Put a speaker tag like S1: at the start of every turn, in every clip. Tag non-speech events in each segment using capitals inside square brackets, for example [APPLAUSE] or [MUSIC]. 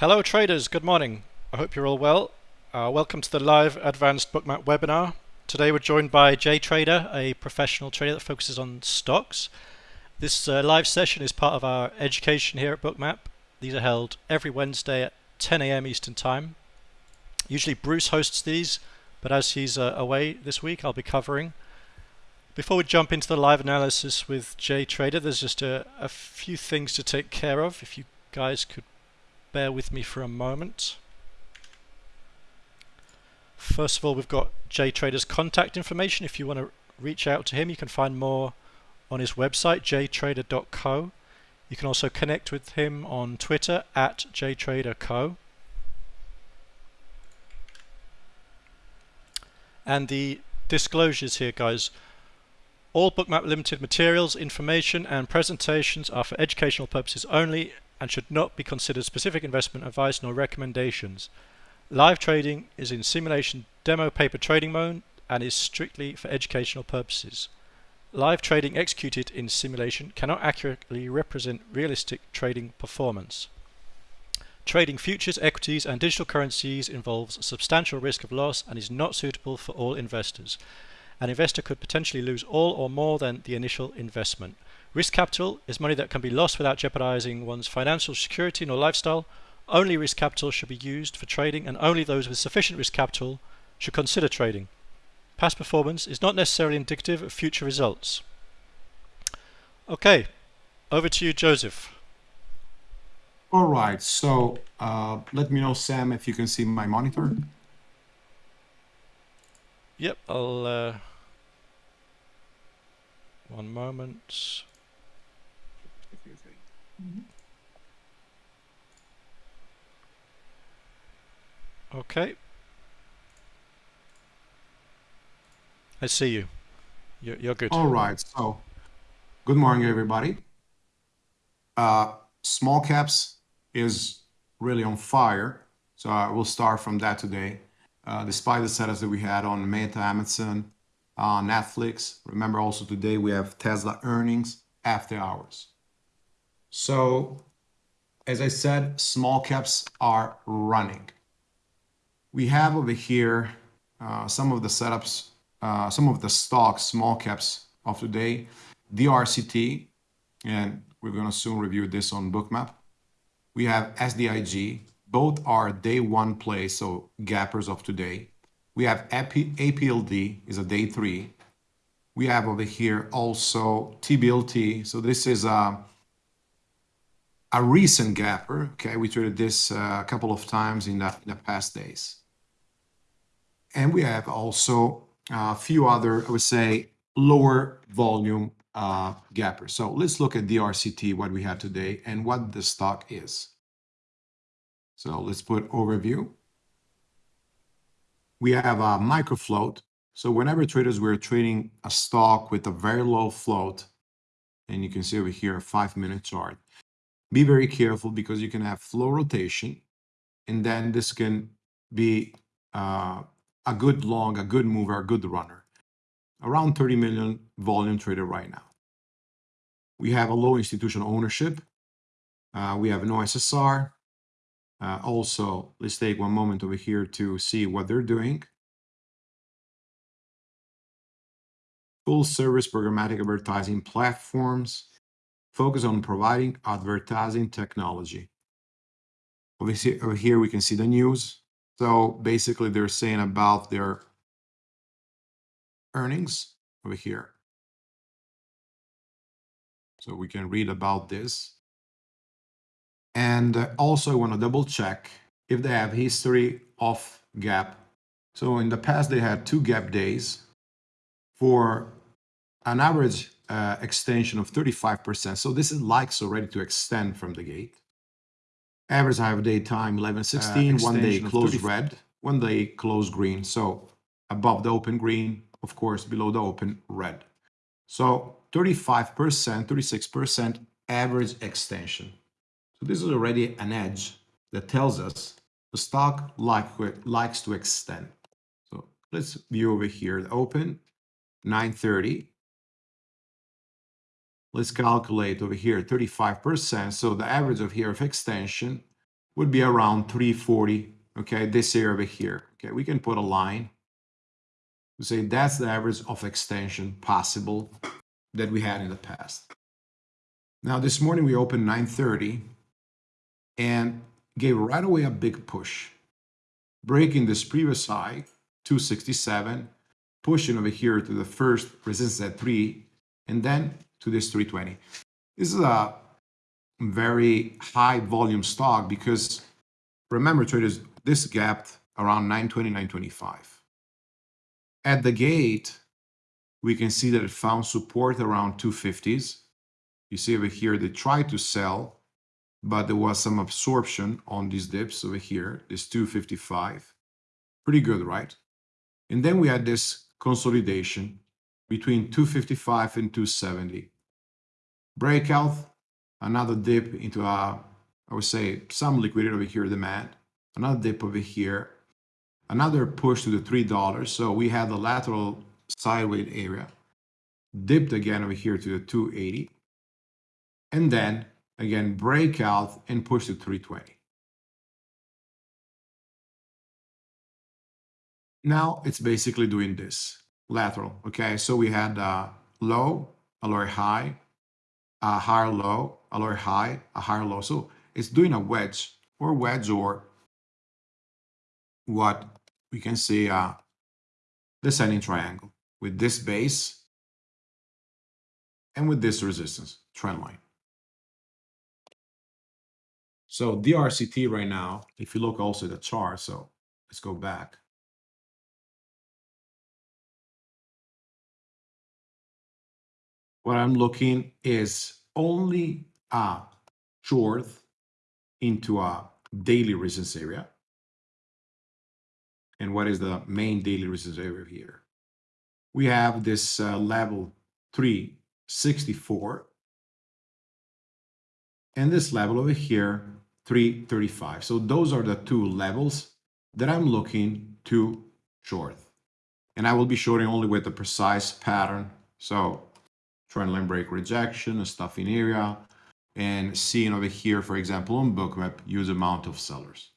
S1: Hello traders, good morning. I hope you're all well. Uh, welcome to the live advanced bookmap webinar. Today we're joined by Jay Trader, a professional trader that focuses on stocks. This uh, live session is part of our education here at Bookmap. These are held every Wednesday at 10 a.m. Eastern Time. Usually Bruce hosts these, but as he's uh, away this week, I'll be covering. Before we jump into the live analysis with Jay Trader, there's just a, a few things to take care of. If you guys could bear with me for a moment. First of all, we've got Jay Trader's contact information. If you want to reach out to him, you can find more on his website, jtrader.co. You can also connect with him on Twitter at jtraderco. And the disclosures here, guys. All Bookmap Limited materials, information and presentations are for educational purposes only and should not be considered specific investment advice nor recommendations. Live trading is in simulation demo paper trading mode and is strictly for educational purposes. Live trading executed in simulation cannot accurately represent realistic trading performance. Trading futures, equities and digital currencies involves substantial risk of loss and is not suitable for all investors. An investor could potentially lose all or more than the initial investment. Risk capital is money that can be lost without jeopardizing one's financial security nor lifestyle. Only risk capital should be used for trading and only those with sufficient risk capital should consider trading. Past performance is not necessarily indicative of future results. Okay, over to you, Joseph.
S2: All right, so uh, let me know, Sam, if you can see my monitor.
S1: Yep, I'll... Uh, one moment. Okay. I see you. You're, you're good.
S2: All right. So, good morning, everybody. Uh, small caps is really on fire. So I will start from that today. Uh, despite the setups that we had on Meta, Amazon, uh, Netflix. Remember also today we have Tesla earnings after hours. So as I said, small caps are running. We have over here uh, some of the setups, uh, some of the stocks, small caps of today, DRCT, and we're going to soon review this on Bookmap. We have SDIG, both are day one plays, so gappers of today. We have AP, APLD is a day three. We have over here also TBLT. So this is a, a recent gapper. Okay, we traded this uh, a couple of times in the, in the past days. And we have also a few other, I would say, lower volume uh, gappers. So let's look at DRCT, what we have today, and what the stock is. So let's put overview we have a micro float. So whenever traders were trading a stock with a very low float, and you can see over here a five minute chart, be very careful because you can have float rotation and then this can be uh, a good long, a good mover, a good runner. Around 30 million volume traded right now. We have a low institutional ownership. Uh, we have no SSR. Uh, also, let's take one moment over here to see what they're doing. Full service programmatic advertising platforms focus on providing advertising technology. Obviously, over here we can see the news. So basically they're saying about their earnings over here. So we can read about this. And also I want to double check if they have history of gap. So in the past they had two gap days for an average uh, extension of 35%. So this is likes already to extend from the gate. Average have day time 11, 16, uh, one day close red, one day close green. So above the open green, of course, below the open red. So 35%, 36% average extension. So this is already an edge that tells us the stock like, likes to extend. So let's view over here, the open, 930. Let's calculate over here 35%. So the average of here of extension would be around 340, okay, this area over here. Okay, we can put a line to say that's the average of extension possible that we had in the past. Now, this morning we opened 930 and gave right away a big push, breaking this previous high, 267, pushing over here to the first resistance at 3, and then to this 320. This is a very high volume stock because remember traders, this gapped around 920, 925. At the gate, we can see that it found support around 250s. You see over here, they tried to sell, but there was some absorption on these dips over here, this 255. Pretty good, right? And then we had this consolidation between 255 and 270. Breakout, another dip into a, I would say, some liquidity over here, demand, another dip over here, another push to the $3. So we had the lateral sideways area, dipped again over here to the 280, and then again breakout and push to 320. Now it's basically doing this lateral. Okay, so we had a low, a lower high, a higher low, a lower high, a higher low. So it's doing a wedge or wedge or what we can see uh, descending triangle with this base and with this resistance trend line. So DRCT right now, if you look also at the chart, so let's go back. What I'm looking is only a short into a daily resistance area. And what is the main daily resistance area here? we have this uh, level 364 and this level over here 335 so those are the two levels that I'm looking to short. And I will be shorting only with the precise pattern. So trend line break rejection a stuffing area and seeing over here for example on bookmap use amount of sellers.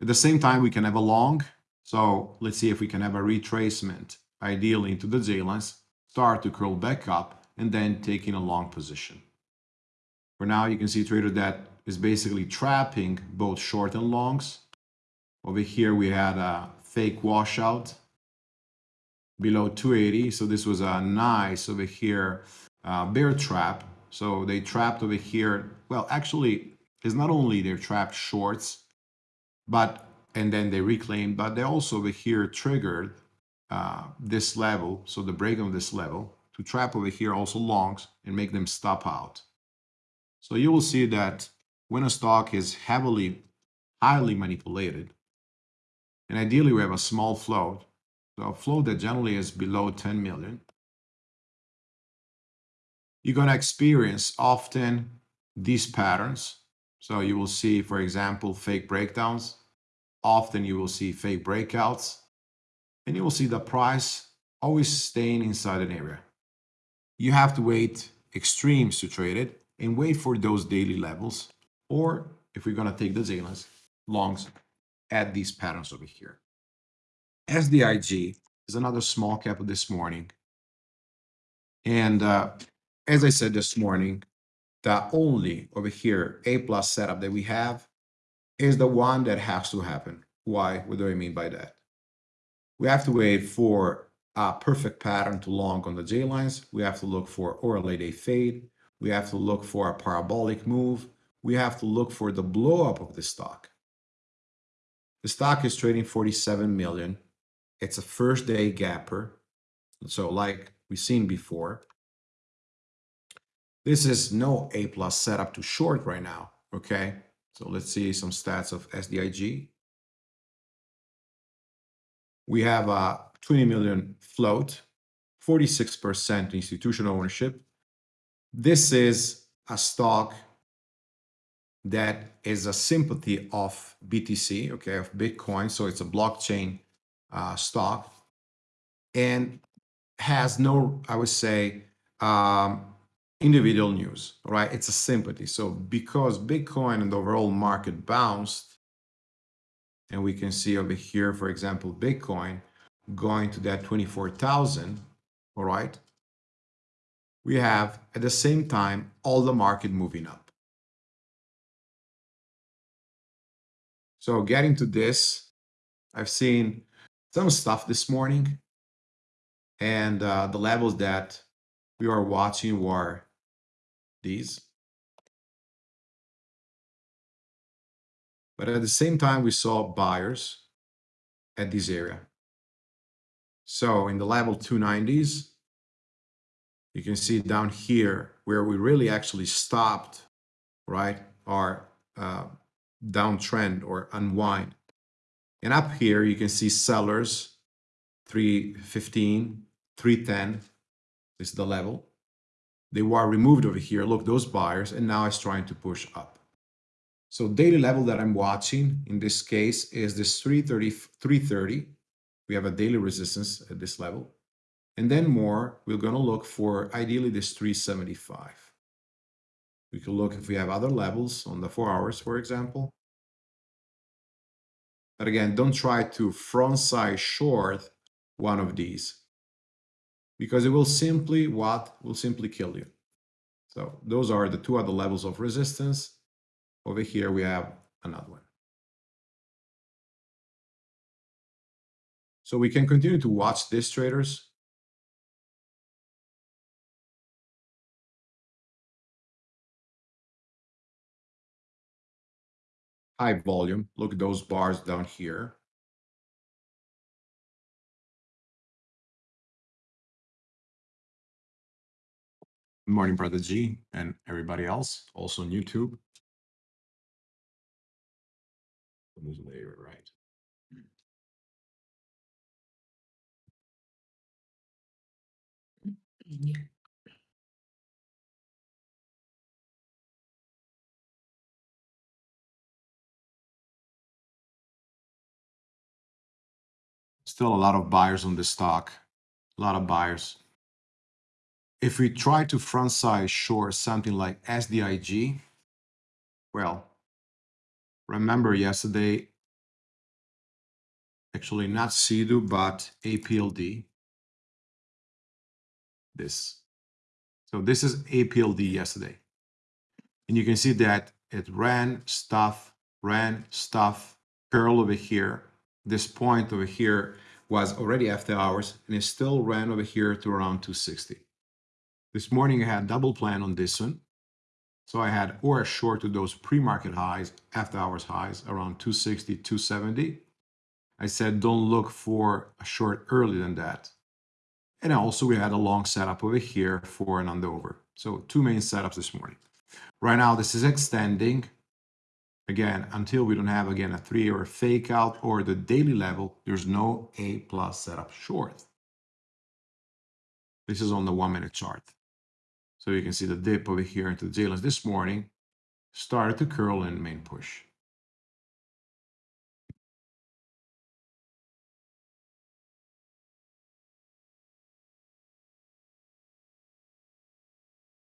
S2: At the same time we can have a long. So let's see if we can have a retracement ideally into the J-lines, start to curl back up, and then taking a long position. For now, you can see trader that is basically trapping both short and longs. Over here, we had a fake washout below 280. So this was a nice over here uh, bear trap. So they trapped over here. Well, actually, it's not only they're trapped shorts, but and then they reclaimed, but they also over here triggered uh, this level, so the break of this level, to trap over here also longs and make them stop out. So you will see that when a stock is heavily, highly manipulated, and ideally we have a small float, so a float that generally is below 10 million, you're going to experience often these patterns. So you will see, for example, fake breakdowns. Often you will see fake breakouts and you will see the price always staying inside an area. You have to wait extremes to trade it and wait for those daily levels. Or if we're going to take the J-lines, longs at these patterns over here. SDIG is another small cap this morning. And uh, as I said this morning, the only over here A plus setup that we have is the one that has to happen. Why? What do I mean by that? We have to wait for a perfect pattern to long on the J lines. We have to look for or a late A fade. We have to look for a parabolic move. We have to look for the blow up of the stock. The stock is trading 47 million. It's a first day gapper. So like we've seen before, this is no A plus setup to short right now. Okay. So let's see some stats of SDIG we have a 20 million float, 46% institutional ownership. This is a stock that is a sympathy of BTC, okay, of Bitcoin. So it's a blockchain uh, stock and has no, I would say, um, individual news, right? It's a sympathy. So because Bitcoin and the overall market bounced, and we can see over here, for example, Bitcoin going to that 24,000, all right? We have at the same time all the market moving up. So getting to this, I've seen some stuff this morning and uh, the levels that we are watching were these. But at the same time, we saw buyers at this area. So in the level 290s, you can see down here where we really actually stopped, right, our uh, downtrend or unwind. And up here, you can see sellers 315, 310 is the level. They were removed over here. Look, those buyers, and now it's trying to push up. So daily level that I'm watching in this case is this 330, 330. We have a daily resistance at this level. And then more, we're going to look for ideally this 375. We can look if we have other levels on the four hours, for example. But again, don't try to front size short one of these because it will simply what will simply kill you. So those are the two other levels of resistance. Over here, we have another one. So we can continue to watch these traders. High volume. Look at those bars down here. Good morning, Brother G, and everybody else, also on YouTube. Layer, right? Mm-hmm. Still a lot of buyers on this stock, a lot of buyers. If we try to front size short something like SDIG, well, remember yesterday, actually not CEDU, but APLD, this. So this is APLD yesterday. And you can see that it ran stuff, ran stuff, curl over here. This point over here was already after hours and it still ran over here to around 260. This morning I had double plan on this one. So I had or a short to those pre-market highs, after hours highs around 260, 270. I said don't look for a short earlier than that. And also we had a long setup over here for an underover. So two main setups this morning. Right now this is extending. Again, until we don't have again a three or a fake out or the daily level, there's no A plus setup short. This is on the one minute chart. So you can see the dip over here into the J-lines this morning started to curl in main push.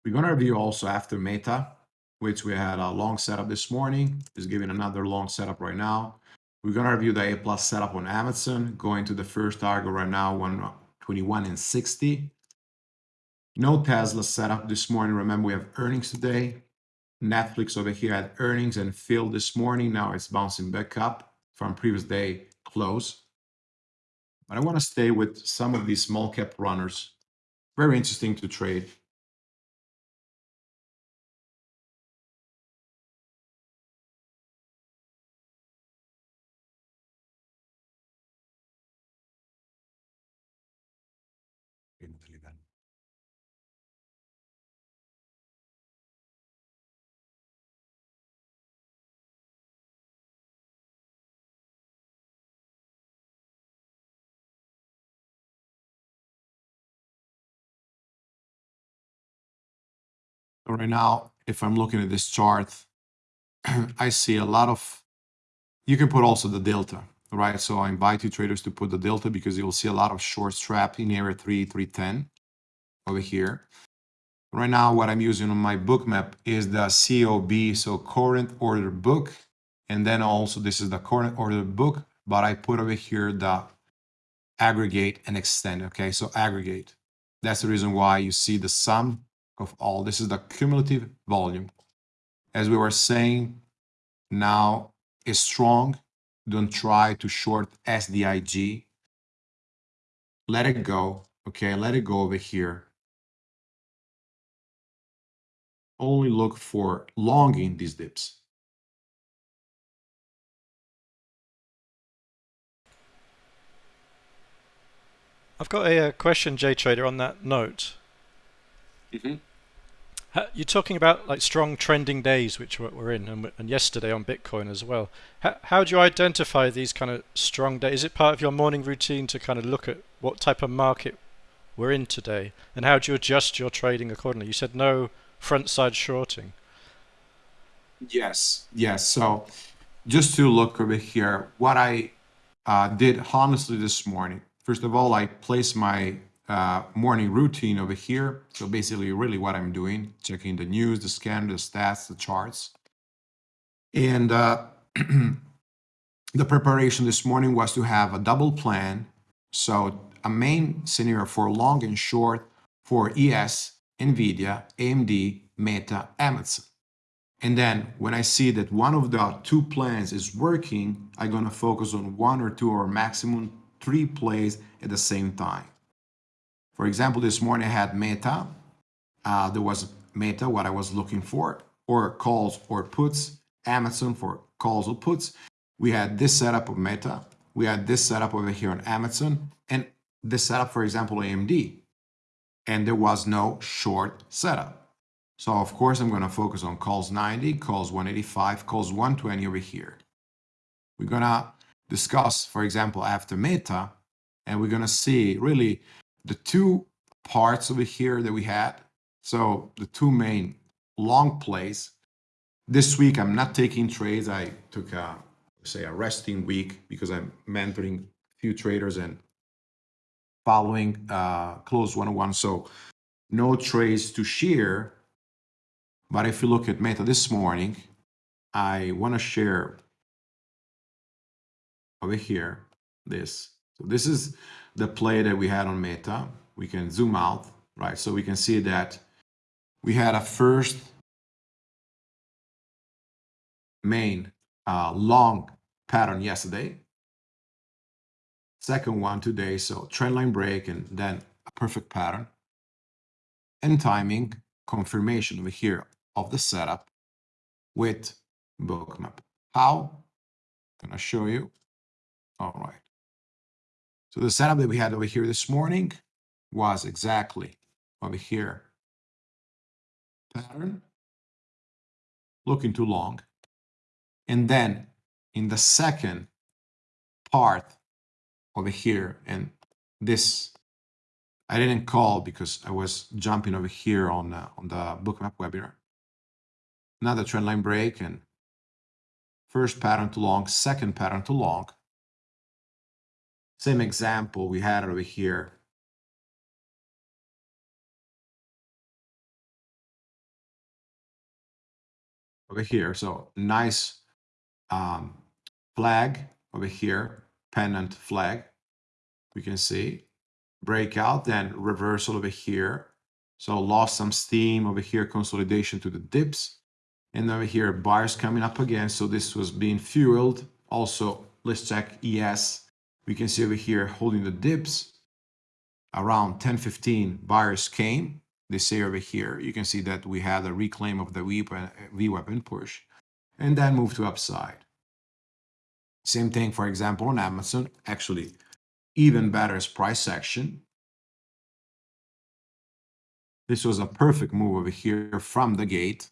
S2: We're going to review also after Meta, which we had a long setup this morning. Is giving another long setup right now. We're going to review the A plus setup on Amazon, going to the first target right now, 121 and 60. No Tesla setup this morning. Remember, we have earnings today. Netflix over here had earnings and filled this morning. Now it's bouncing back up from previous day close. But I want to stay with some of these small cap runners. Very interesting to trade. Right now, if I'm looking at this chart, [CLEARS THROAT] I see a lot of, you can put also the delta, right? So I invite you traders to put the delta because you'll see a lot of short strap in area 3, 310 over here. Right now, what I'm using on my Bookmap is the COB, so current order book. And then also this is the current order book, but I put over here the aggregate and extend. Okay, so aggregate. That's the reason why you see the sum of all. This is the cumulative volume. As we were saying, now is strong. Don't try to short SDIG. Let it go. Okay, let it go over here. Only look for longing these dips.
S1: I've got a, a question, Jay Trader, on that note.
S2: Mm-hmm.
S1: You're talking about like strong trending days, which we're in, and, and yesterday on Bitcoin as well. How, how do you identify these kind of strong days? Is it part of your morning routine to kind of look at what type of market we're in today, and how do you adjust your trading accordingly? You said no front side shorting.
S2: Yes, yes. So just to look over here, what I uh, did honestly this morning. First of all, I placed my uh, morning routine over here. So basically really what I'm doing, checking the news, the scan, the stats, the charts. And uh, [CLEARS THROAT] the preparation this morning was to have a double plan. So a main scenario for long and short for ES, NVIDIA, AMD, Meta, Amazon. And then when I see that one of the two plans is working, I'm going to focus on one or two or maximum three plays at the same time. For example, this morning I had Meta. Uh, there was Meta, what I was looking for, or calls or puts, Amazon for calls or puts. We had this setup of Meta. We had this setup over here on Amazon, and this setup, for example, AMD. And there was no short setup. So of course, I'm going to focus on calls 90, calls 185, calls 120 over here. We're going to discuss, for example, after Meta, and we're going to see really the two parts over here that we had. So the two main long plays. This week, I'm not taking trades. I took a, say, a resting week because I'm mentoring a few traders and following uh, close one-on-one. So no trades to share. But if you look at Meta this morning, I want to share over here this. So this is the play that we had on Meta. We can zoom out, right? So we can see that we had a first main uh, long pattern yesterday. Second one today, so trendline break and then a perfect pattern. And timing confirmation over here of the setup with bookmap. How? I'm gonna show you. All right. So the setup that we had over here this morning was exactly over here. Pattern, looking too long. And then in the second part over here, and this I didn't call because I was jumping over here on, uh, on the bookmap webinar. Another trendline break and first pattern to long, second pattern to long, same example we had over here. Over here, so nice um, flag over here, pennant flag. We can see breakout, then reversal over here. So lost some steam over here, consolidation to the dips. And over here, buyers coming up again. So this was being fueled. Also, let's check ES we can see over here holding the dips. Around 10:15 buyers came. They say over here you can see that we had a reclaim of the VWAP uh, and push and then move to upside. Same thing for example on Amazon actually even better as price action. This was a perfect move over here from the gate.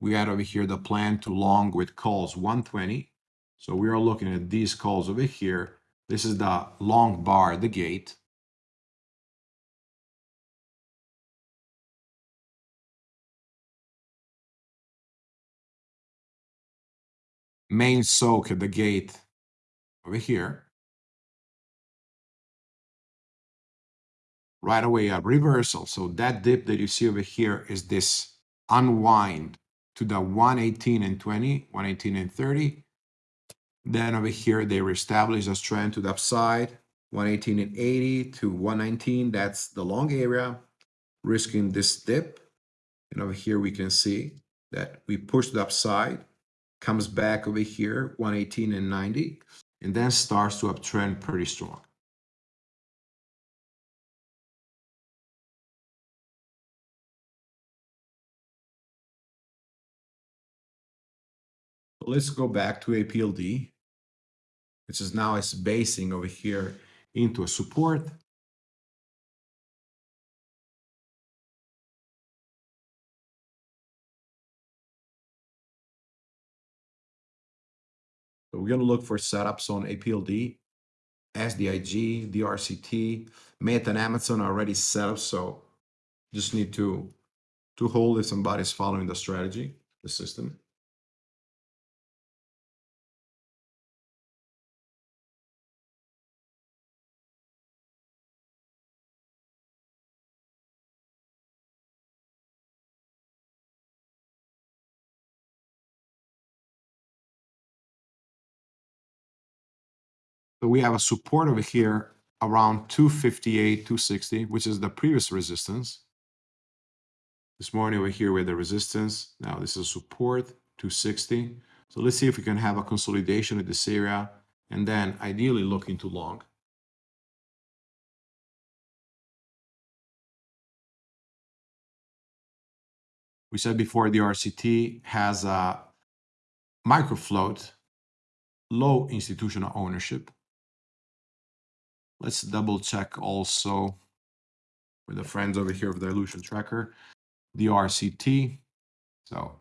S2: We had over here the plan to long with calls 120 so we are looking at these calls over here. This is the long bar, the gate. Main soak at the gate over here. Right away a reversal. So that dip that you see over here is this unwind to the 118 and 20, 118 and 30. Then over here, they reestablish a trend to the upside, 118 and 80 to 119. That's the long area, risking this dip. And over here, we can see that we push the upside, comes back over here, 118 and 90, and then starts to uptrend pretty strong. let's go back to APLD, which is now it's basing over here into a support. So we're going to look for setups on APLD, SDIG, DRCT, Meta and Amazon are already set up, so just need to to hold if somebody's following the strategy, the system. We have a support over here around 258, 260, which is the previous resistance. This morning over here with the resistance. Now this is support, 260. So let's see if we can have a consolidation of this area and then ideally look into long. We said before DRCT has a micro float, low institutional ownership. Let's double check also with the friends over here of dilution tracker, DRCT. So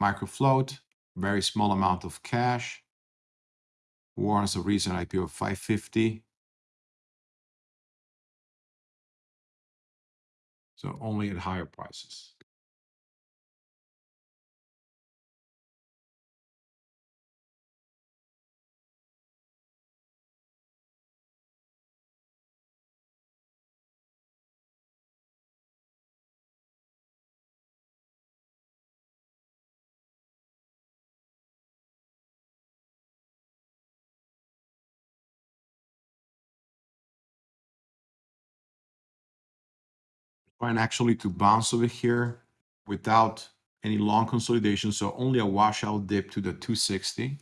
S2: micro float, very small amount of cash, warrants a recent IPO of 550. So only at higher prices. Trying actually to bounce over here without any long consolidation. So only a washout dip to the 260.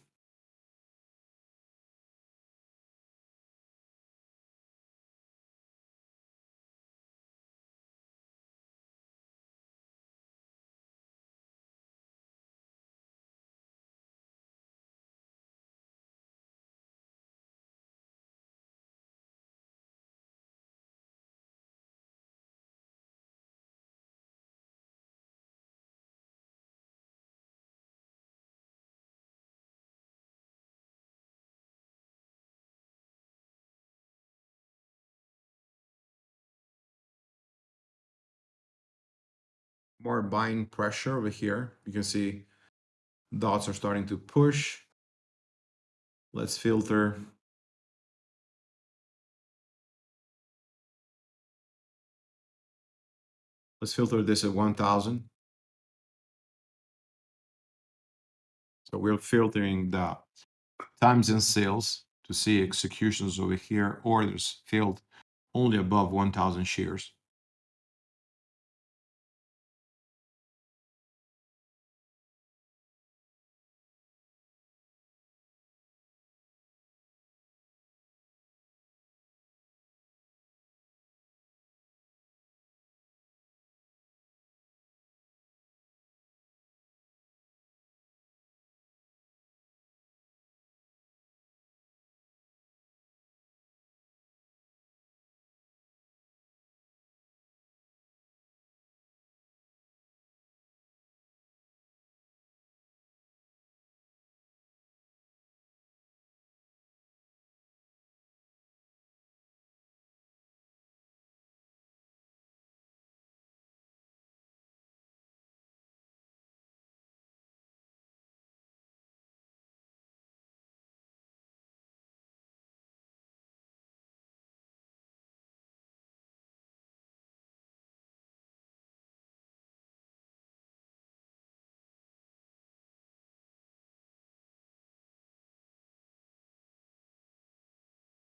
S2: More buying pressure over here. You can see dots are starting to push. Let's filter. Let's filter this at 1000. So we're filtering the times and sales to see executions over here, orders filled only above 1000 shares.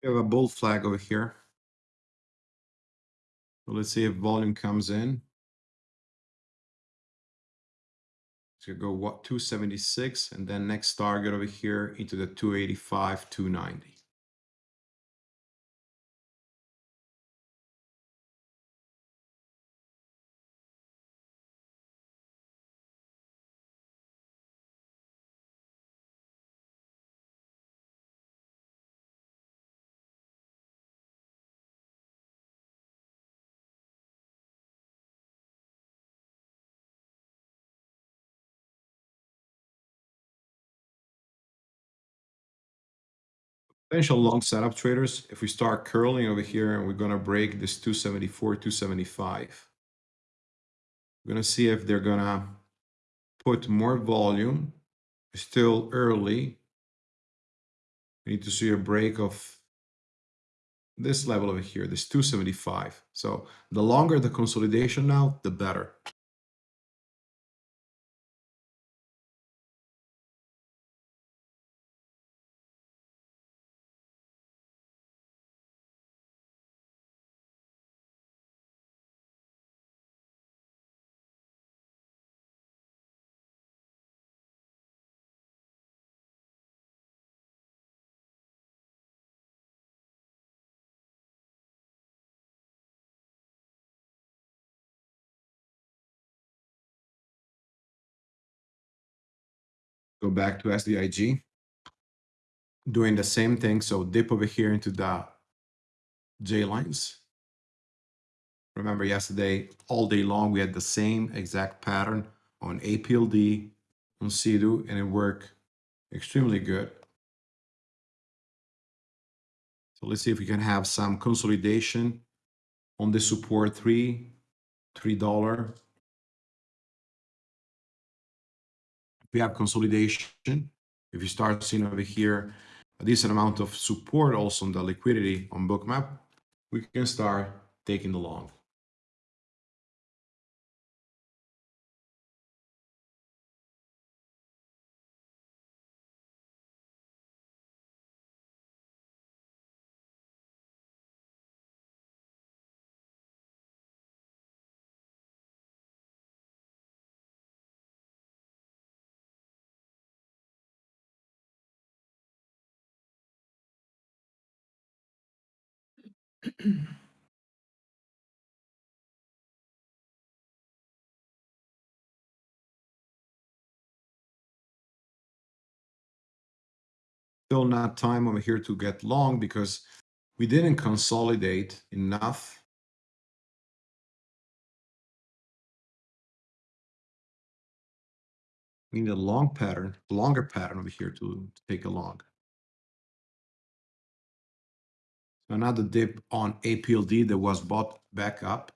S2: We have a bull flag over here. So let's see if volume comes in. So go what 276 and then next target over here into the 285, 290. Potential long setup traders, if we start curling over here and we're going to break this 274, 275, we're going to see if they're going to put more volume. Still early. We need to see a break of this level over here, this 275. So the longer the consolidation now, the better. go back to SDIG, doing the same thing. So dip over here into the J lines. Remember yesterday, all day long, we had the same exact pattern on APLD, on CDU, and it worked extremely good. So let's see if we can have some consolidation on the support three, $3 we have consolidation, if you start seeing over here a decent amount of support also on the liquidity on bookmap, we can start taking the long. Still not time over here to get long because we didn't consolidate enough. We need a long pattern, longer pattern over here to, take a Another dip on APLD that was bought back up.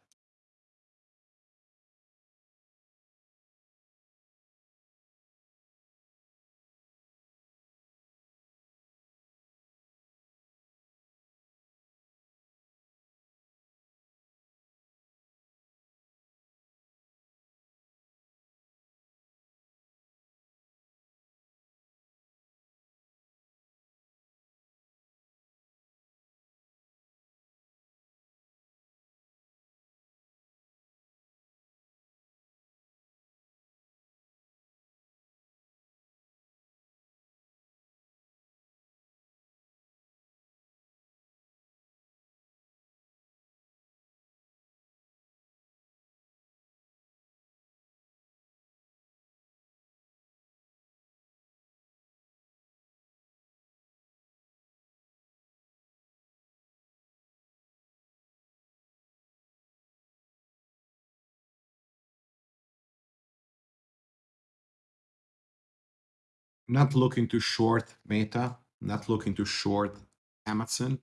S2: Not looking to short Meta, not looking to short Amazon.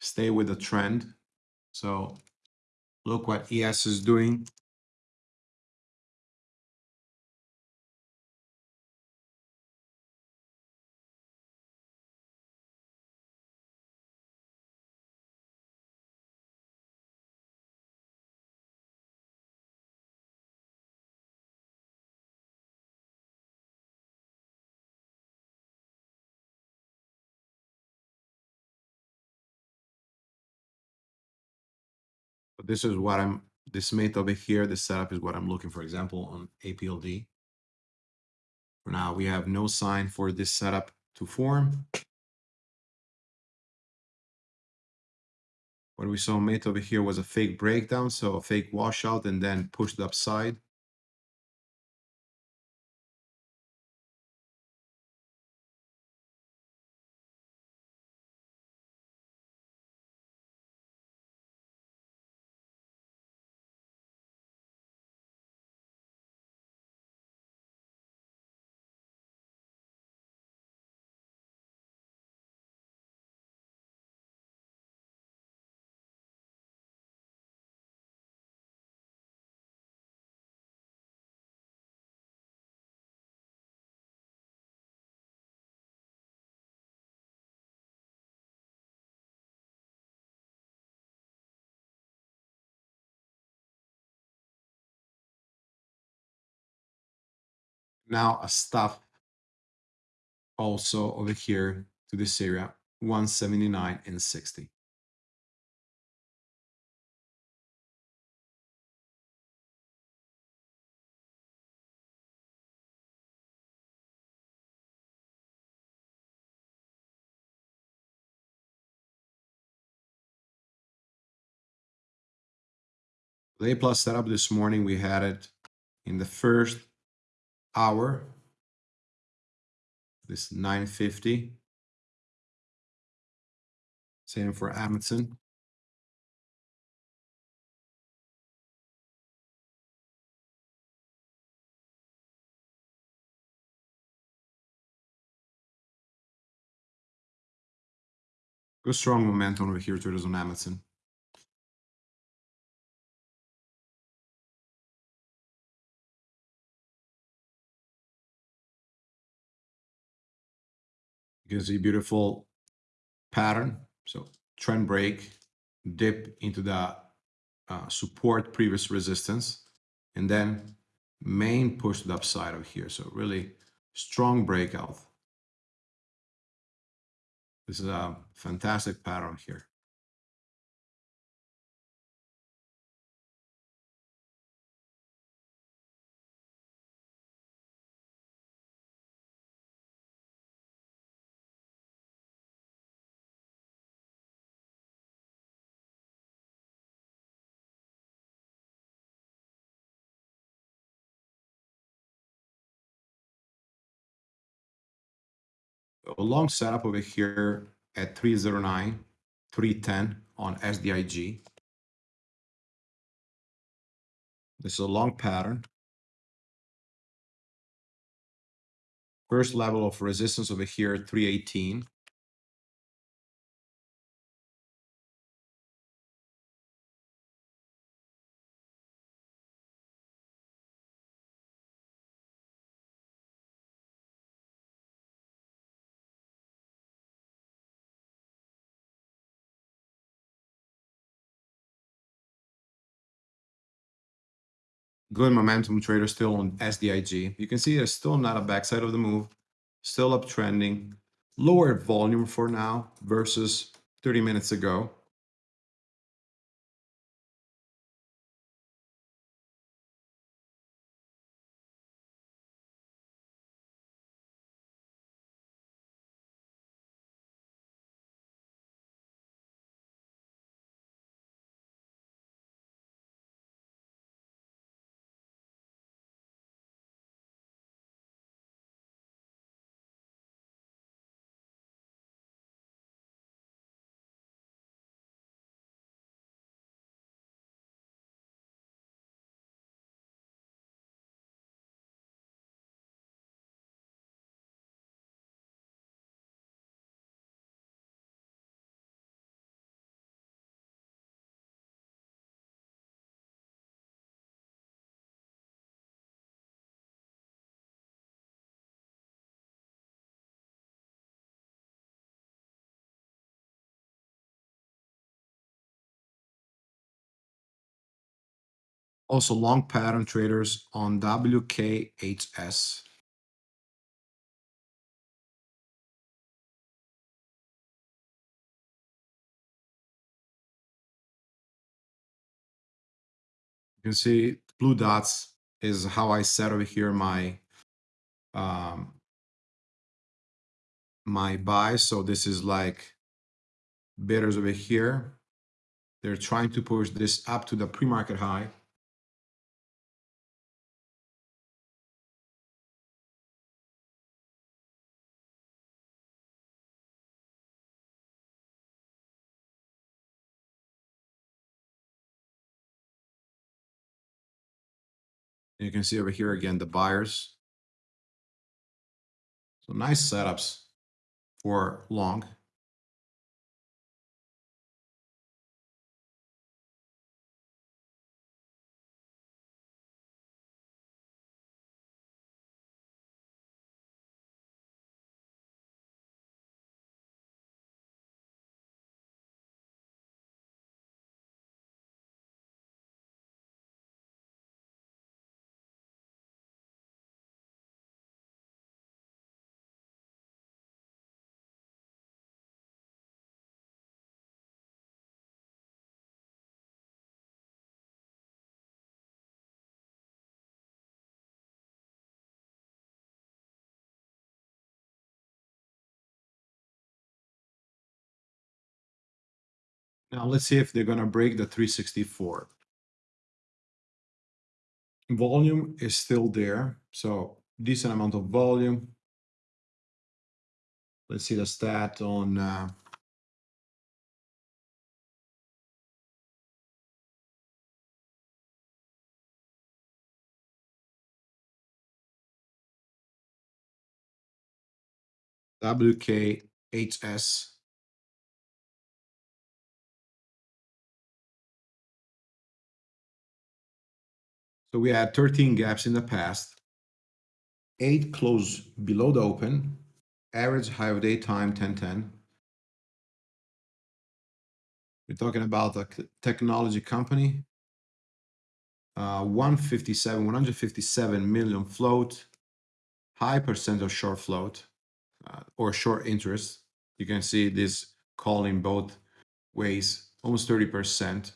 S2: Stay with the trend. So look what ES is doing. This is what I'm, this mate over here, this setup is what I'm looking for example on APLD. For now, we have no sign for this setup to form. What we saw mate over here was a fake breakdown, so a fake washout and then pushed upside. Now a stop also over here to this area, 179 and 60. The A plus setup this morning, we had it in the first hour. This 950. Same for Amazon. Good strong momentum over here traders on Amazon. You can see beautiful pattern. So trend break, dip into the uh, support previous resistance, and then main push to the upside of here. So really strong breakout. This is a fantastic pattern here. Long setup over here at 309, 310 on SDIG. This is a long pattern. First level of resistance over here, 318. Good momentum trader still on SDIG. You can see there's still not a backside of the move, still uptrending, lower volume for now versus 30 minutes ago. Also long pattern traders on WKHS. You can see blue dots is how I set over here my um, my buy. So this is like bidders over here. They're trying to push this up to the pre-market high. You can see over here again the buyers. So nice setups for long. Now let's see if they're going to break the 364. Volume is still there, so decent amount of volume. Let's see the stat on uh, WKHS. So we had 13 gaps in the past, eight close below the open, average high of day time 1010. We're talking about a technology company. Uh, 157, 157 million float, high percent of short float uh, or short interest. You can see this calling both ways, almost 30%,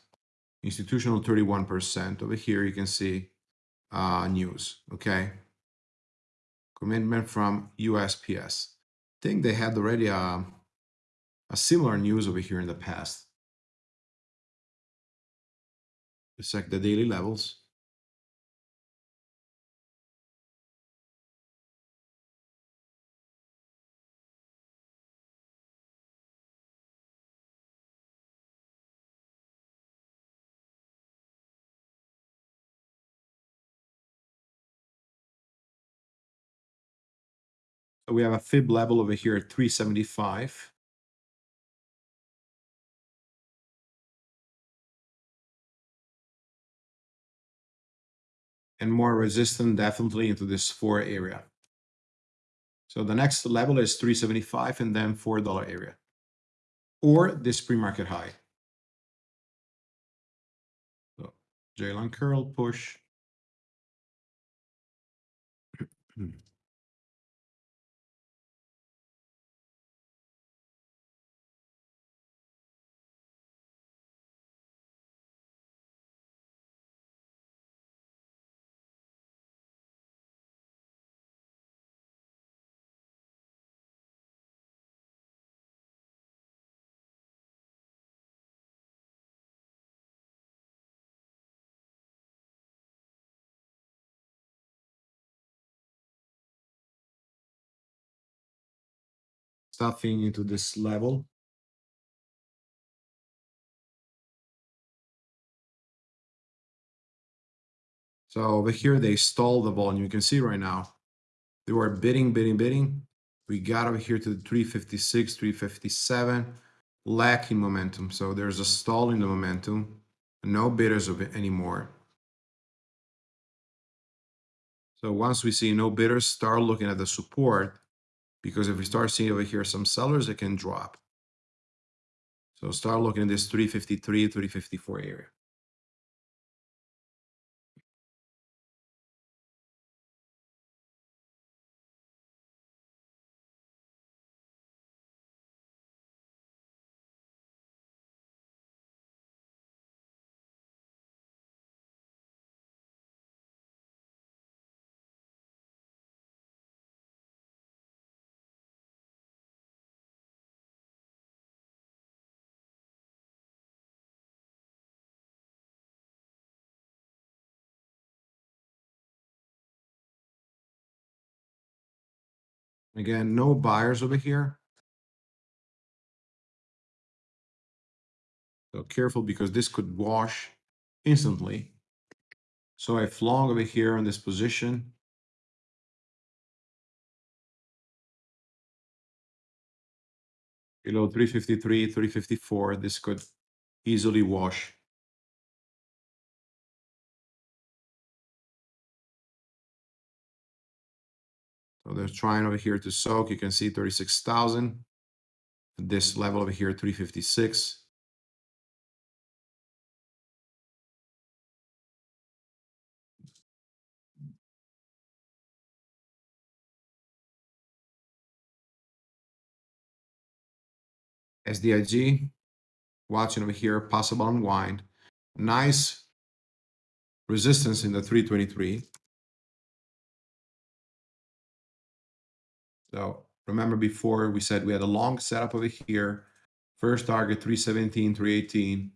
S2: institutional 31%. Over here, you can see uh, news, okay? Commitment from USPS. I think they had already a, uh, a similar news over here in the past. Check the daily levels. We have a fib level over here at 375. And more resistant definitely into this four area. So the next level is 375 and then $4 area. Or this pre-market high. So J-line curl push. Stuffing into this level. So over here, they mm-hmm. stalled the volume. You can see right now, they were bidding, bidding, bidding. We got over here to the 356, 357, lacking momentum. So there's a stall in the momentum. No bidders of it anymore. So once we see no bidders, start looking at the support because if we start seeing over here some sellers, it can drop. So start looking at this 353, 354 area. Again, no buyers over here. So careful because this could wash mm-hmm. instantly. So I've long over here in this position. Below 353, 354, this could easily wash. So they're trying over here to soak. You can see 36,000. This mm-hmm. level over here, 356. SDIG, watching over here, possible unwind. Nice resistance in the 323. So remember before we said we had a long setup over here. First target 317, 318.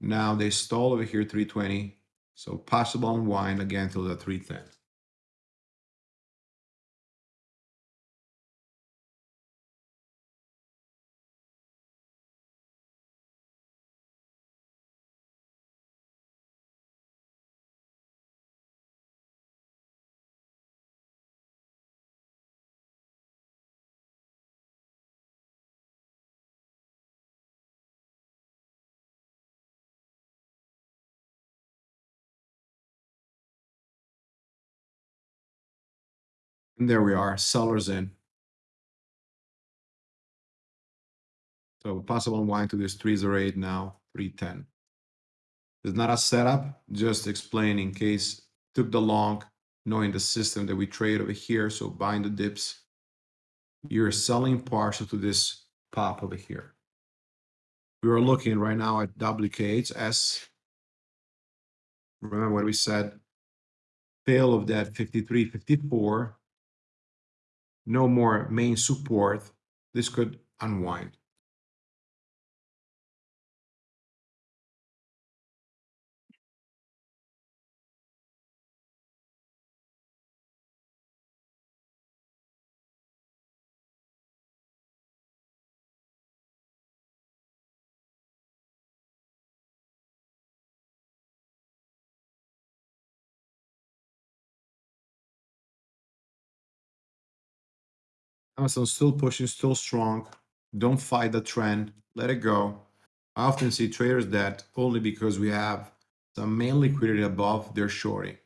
S2: Now they stall over here 320. So possible unwind again till the 310. And there we are, sellers in. So possible unwind to this 308 now, 310. It's not a setup, just explain in case took the long, knowing the system that we trade over here. So buying the dips, you're selling partial to this pop over here. We are looking right now at WKHS. Remember what we said, fail of that 53, 54, no more main support, this could unwind. Amazon still pushing, still strong. Don't fight the trend. Let it go. I often see traders that only because we have some main liquidity above, they're shorting.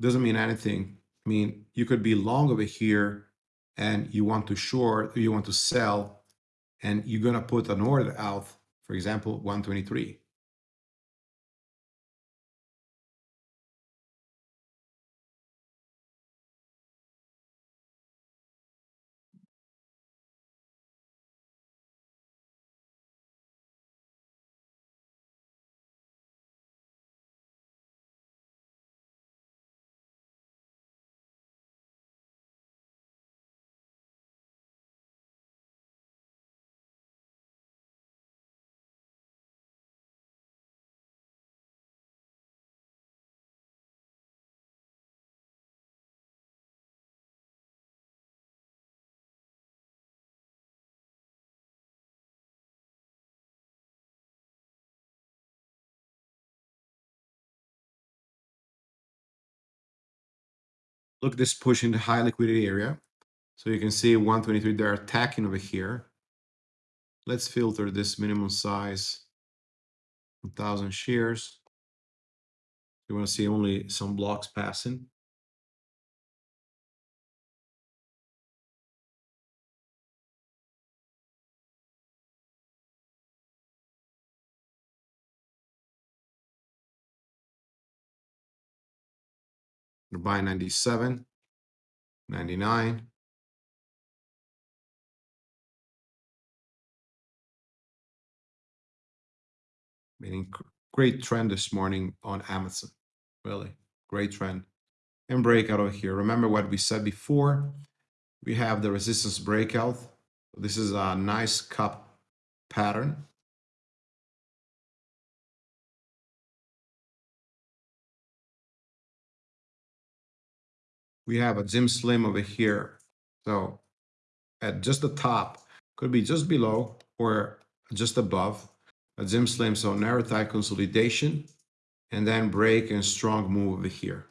S2: Doesn't mean anything. I mean, you could be long over here and you want to short, you want to sell, and you're gonna put an order out, for example, 123. Look this push in the high liquidity area. So you can see 123, they're attacking over here. Let's filter this minimum size, 1000 shares. You want to see only some blocks passing. Buying 97, 99. Meaning great trend this morning on Amazon. Really great trend. And breakout over here. Remember what we said before? We have the resistance breakout. This is a nice cup pattern. We have a Jim Slim over here. So at just the top, could be just below or just above a Zim Slim. So narrow thigh consolidation and then break and strong move over here.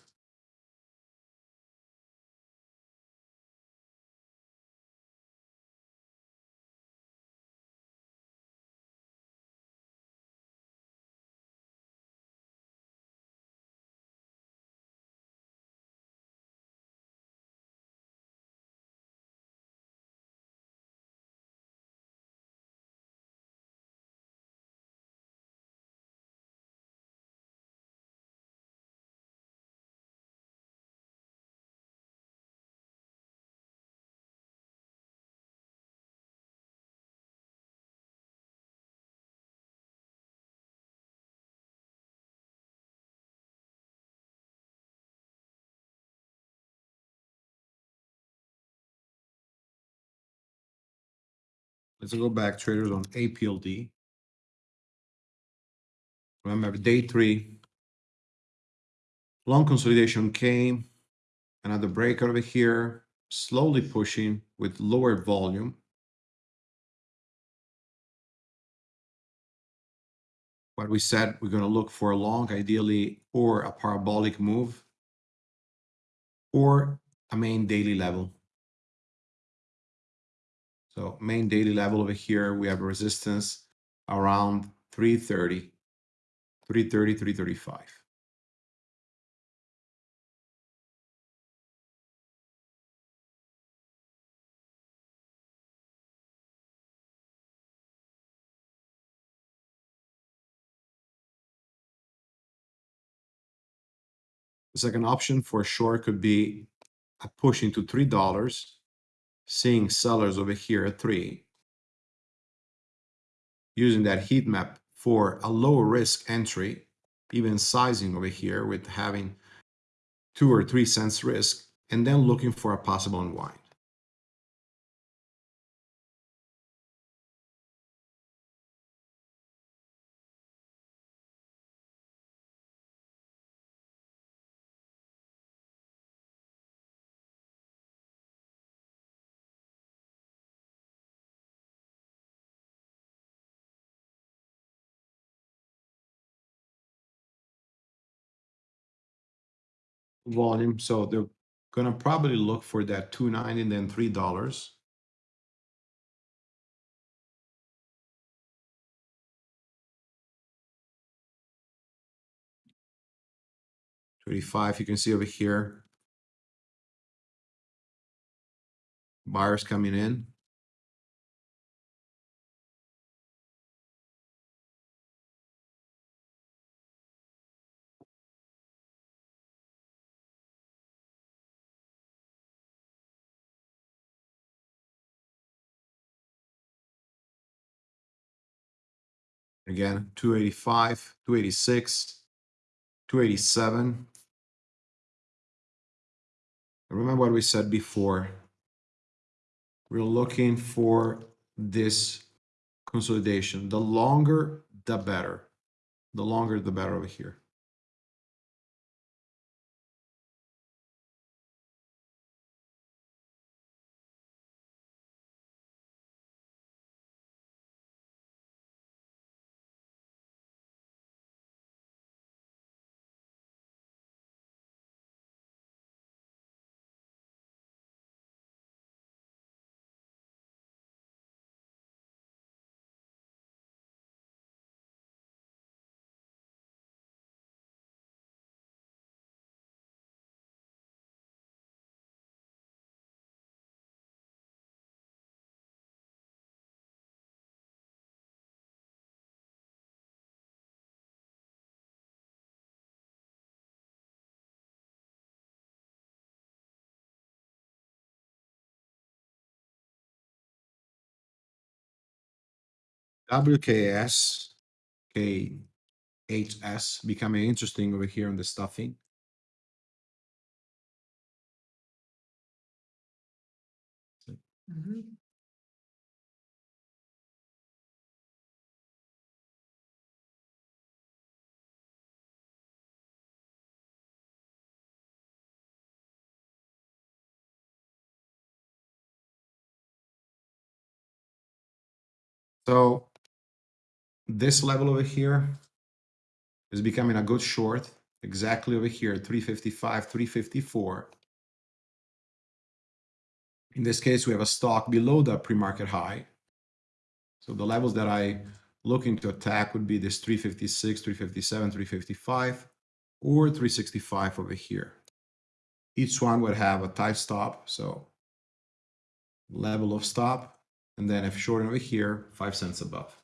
S2: Let's go back traders on APLD. Remember day three, long consolidation came, another breakout over here, slowly pushing with lower volume. What we said, we're going to look for a long, ideally, or a parabolic move, or a main daily level. So main daily level over here, we have a resistance around 330, 330, 335. The second option for short could be a push into $3 seeing sellers over here at three, using that heat map for a low risk entry, even sizing over here with having two or three cents risk, and then looking for a possible unwind. Volume. So they're gonna probably look for that two ninety and then three dollars. Twenty-five, you can see over here. Buyers coming in. Again, 285, 286, 287. Remember what we said before. We're looking for this consolidation. The longer, the better. The longer, the better over here. WKS, KHS, becoming interesting over here on the stuffing. Mm -hmm. So mm-hmm this level over here is becoming a good short exactly over here, 355, 354. In this case, we have a stock below the pre-market high. So the levels that I looking to attack would be this 356, 357, 355, or 365 over here. Each one would have a tight stop, so level of stop, and then if short over here, five cents above.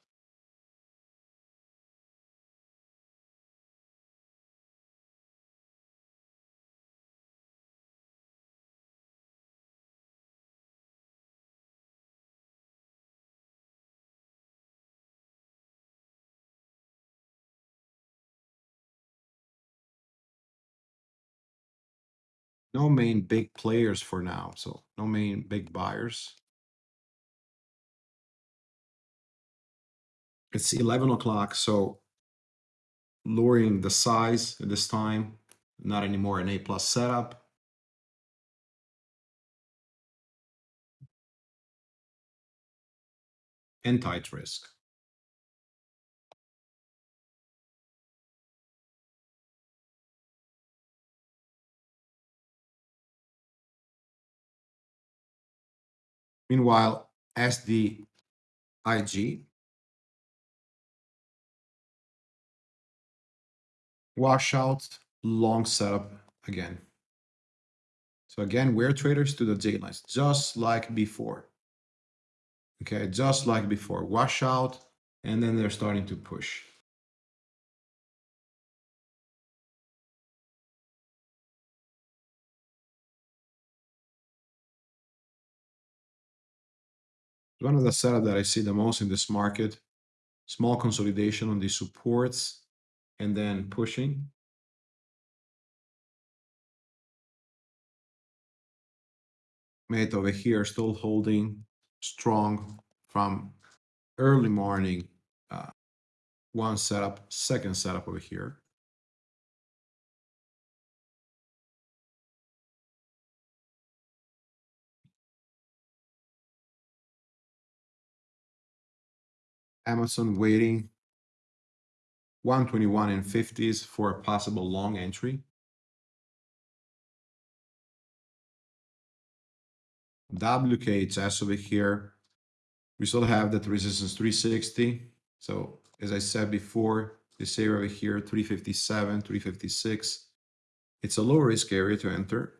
S2: No main big players for now, so no main big buyers. It's 11 o'clock, so lowering the size at this time, not anymore an A plus setup. And tight risk. Meanwhile, SDIG washout long setup again. So again, we're traders to the J lines, just like before. Okay, just like before, washout, and then they're starting to push. One of the setup that I see the most in this market. Small consolidation on the supports and then pushing. Mate over here still holding strong from early morning. Uh, one setup, second setup over here. Amazon waiting 121 and 50s for a possible long entry. WKHS over here. We still have that resistance 360. So as I said before, this area over here, 357, 356. It's a low risk area to enter.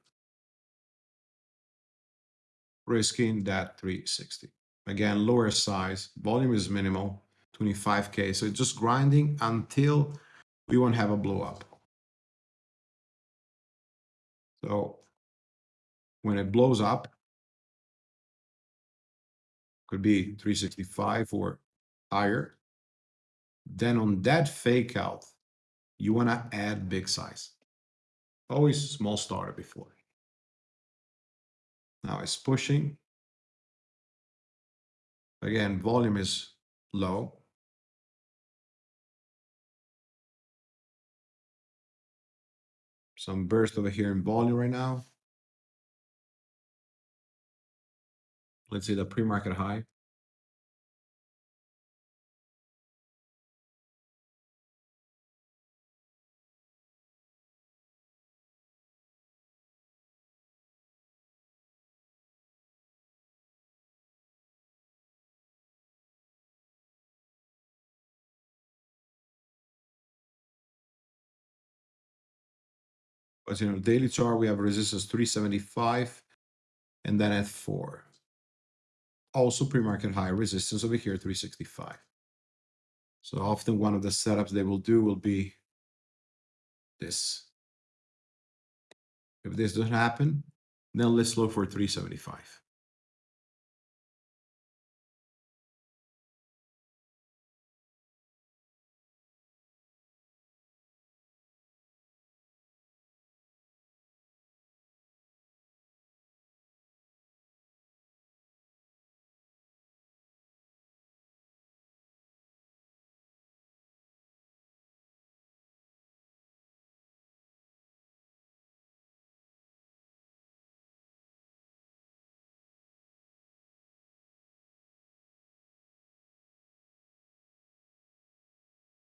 S2: Risking that 360. Again, lower size, volume is minimal, 25K. So it's just grinding until we won't have a blow up. So when it blows up, could be 365 or higher. Then on that fake out, you want to add big size. Always small starter before. Now it's pushing. Again, volume is low. Some burst over here in volume right now. Let's see the pre-market high. But you know, daily chart, we have resistance 375 and then at 4. Also pre-market high resistance over here, 365. So often one of the setups they will do will be this. If this doesn't happen, then let's look for 375.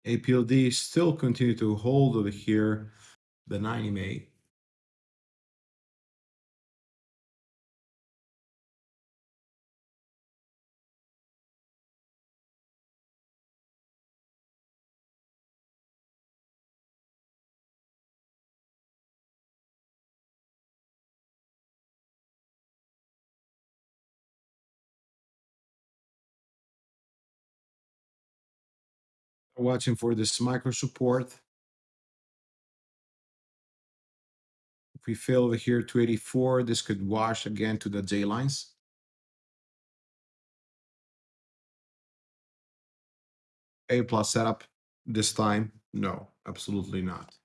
S2: APLD still continue to hold over here the 90 MA. Watching for this micro support. If we fail over here to 84, this could wash again to the J lines. A plus setup this time? No, absolutely not.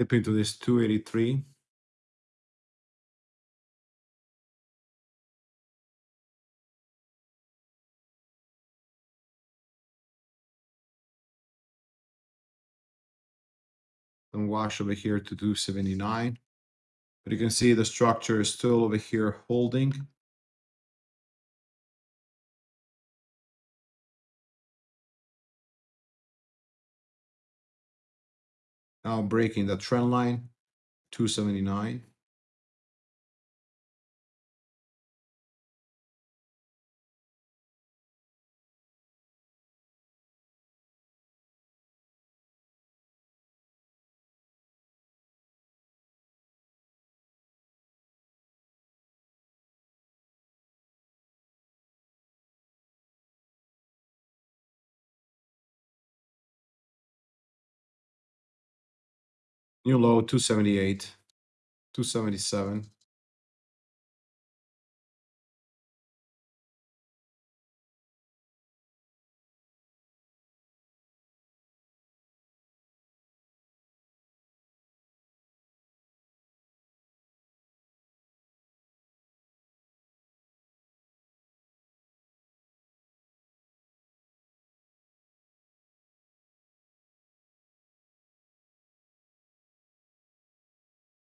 S2: Dip into this 283. And wash over here to 279. But you can see the structure is still over here holding. Now breaking the trend line, 279. New low 278, 277.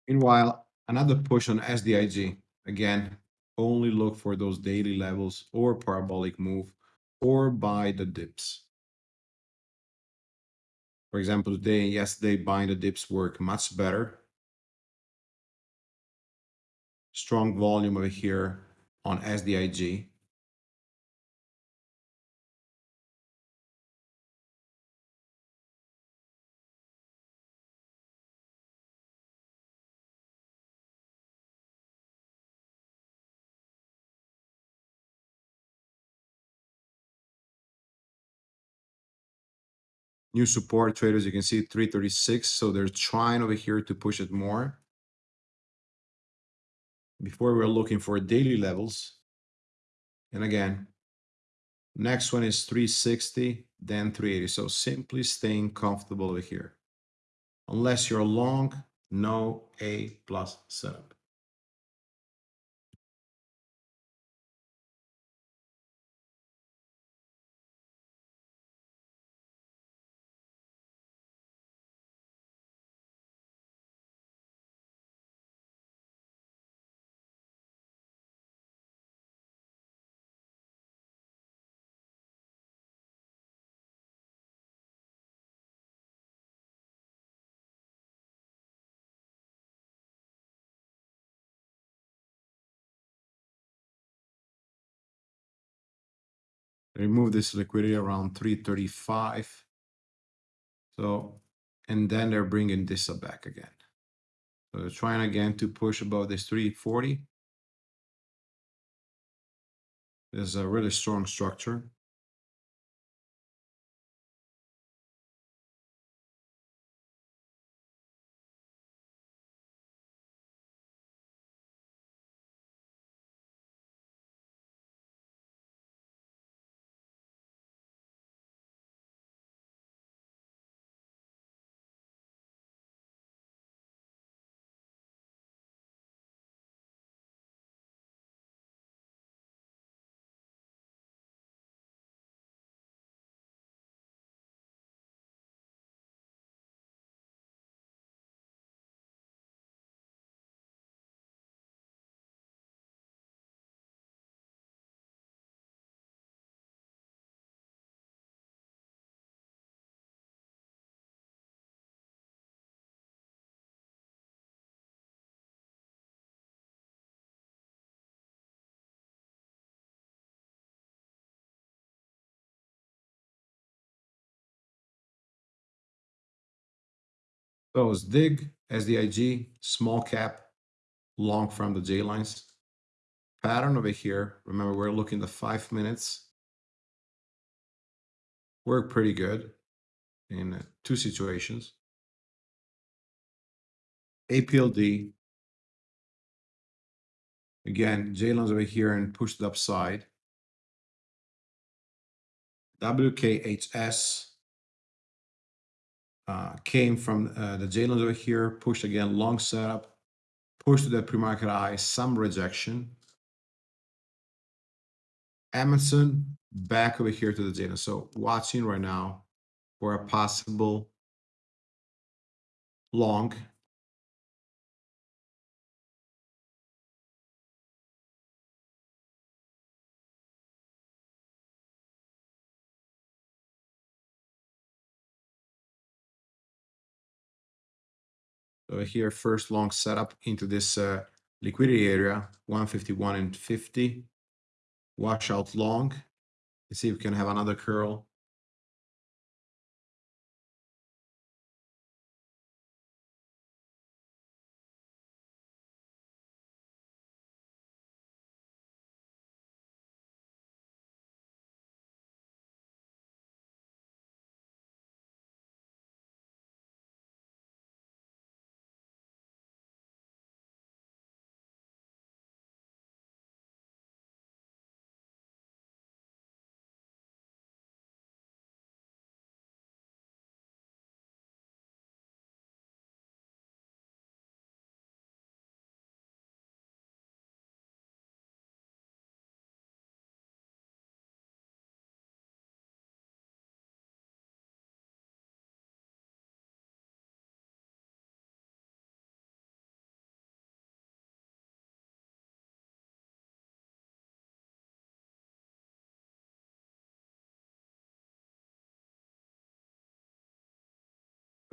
S2: Meanwhile, another push on SDIG. Again, only look for those daily levels or parabolic move or buy the dips. For example, today, and yesterday, buying the dips work much better. Strong volume over here on SDIG. New support traders, you can see 336. So they're trying over here to push it more. Before we're looking for daily levels. And again, next one is 360, then 380. So simply staying comfortable over here. Unless you're long, no A plus setup. Remove this liquidity around 335. So and then they're bringing this up back again. So they're trying again to push above this 340. This is a really strong structure. So dig, SDIG, small cap, long from the J lines. Pattern over here. Remember, we're looking the five minutes. Work pretty good in uh, two situations. APLD. Again, J lines over here and pushed upside. WKHS uh, came from uh, the J over here, pushed again, long setup, pushed to the pre-market high, some rejection. Amazon back over here to the J. So watching right now for a possible long. So here, first long setup into this uh, liquidity area, 151 and 50. Watch out long. Let's see if we can have another curl.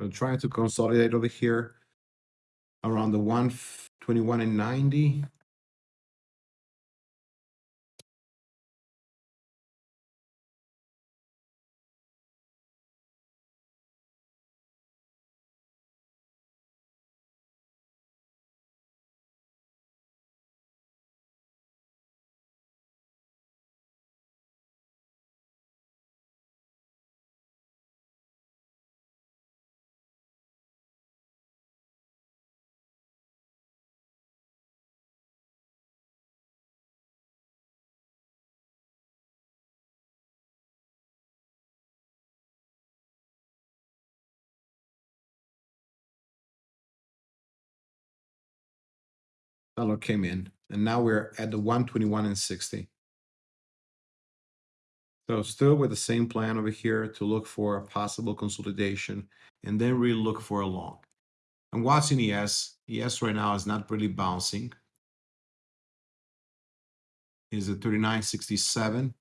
S2: I'm trying to consolidate over here around the 121 and 90. Dollar came in, and now we're at the 121 and 60. So still with the same plan over here to look for a possible consolidation and then really look for a long. I'm watching ES. ES right now is not really bouncing. Is at 39.67.